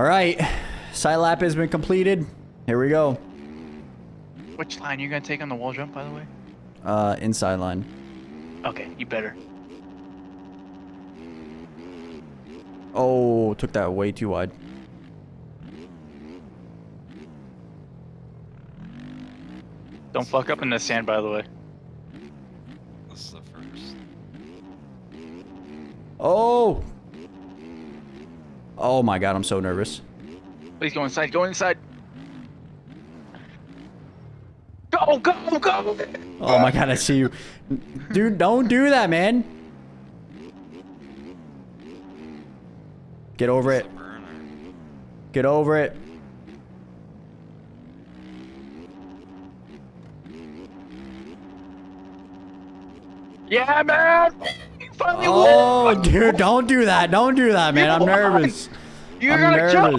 All right. Side lap has been completed. Here we go. Which line are you gonna take on the wall jump, by the way? Uh, inside line. Okay, you better. Oh, took that way too wide. Don't fuck up in the sand, by the way. This is the first. Oh. Oh my god, I'm so nervous. Please go inside. Go inside. Go, go, go! Oh my god, I see you. Dude, don't do that, man. Get over it. Get over it. Yeah, man! You finally Oh, won! dude, don't do that. Don't do that, man. I'm nervous. You're I'm gonna nervous. jump!